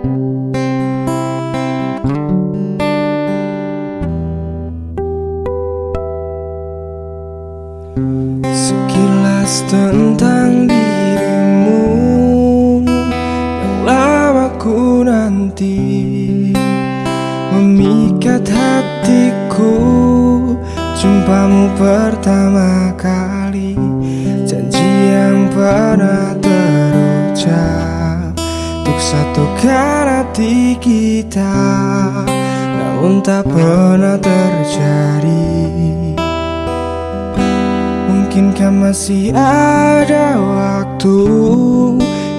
Sekilas tentang dirimu Yang lama ku nanti. Memikat hatiku Jumpamu pertama kali. Janji yang pernah terucap satukan hati kita Namun tak pernah terjadi. Mungkinkah masih ada waktu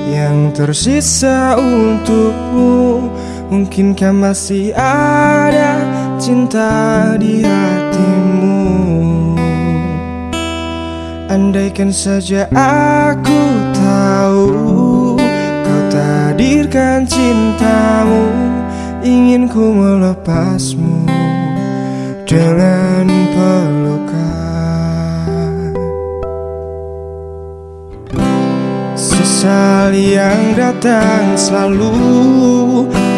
Yang tersisa untukmu? Mungkinkah masih ada cinta di hatimu? Andaikan saja aku ku melepasmu Dengan pelukan. Sesal yang datang selalu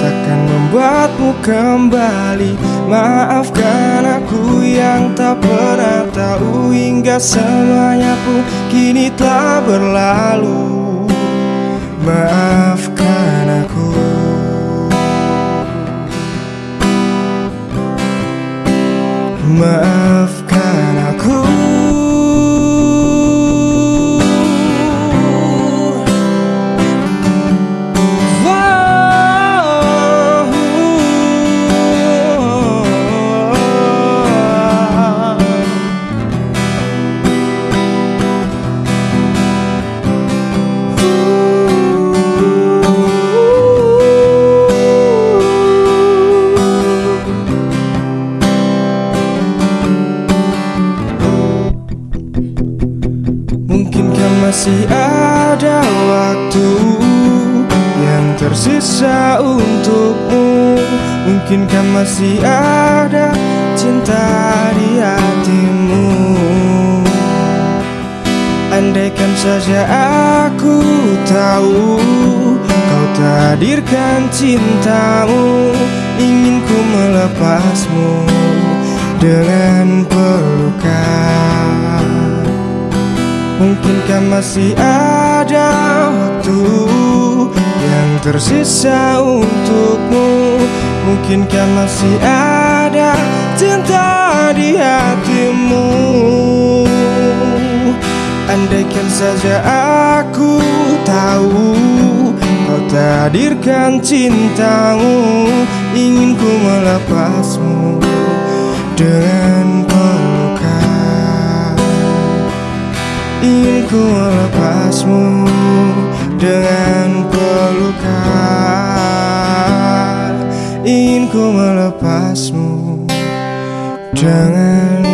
Takkan membuatmu kembali. Maafkan aku yang tak pernah tahu Hingga semuanya pun kini telah berlalu. Maafkan aku Maafkan masih ada waktu yang tersisa untukmu. Mungkinkah masih ada cinta di hatimu? Andaikan saja aku tahu Kau takdirkan cintamu Ingin ku melepasmu Dengan pelukan Mungkinkah masih ada waktu Yang tersisa untukmu? Mungkinkah masih ada cinta di hatimu? Andaikan saja aku tahu Kau takdirkan cintamu Ingin ku melepasmu Dengan ku melepasmu Dengan pelukan. Ingin ku melepasmu Dengan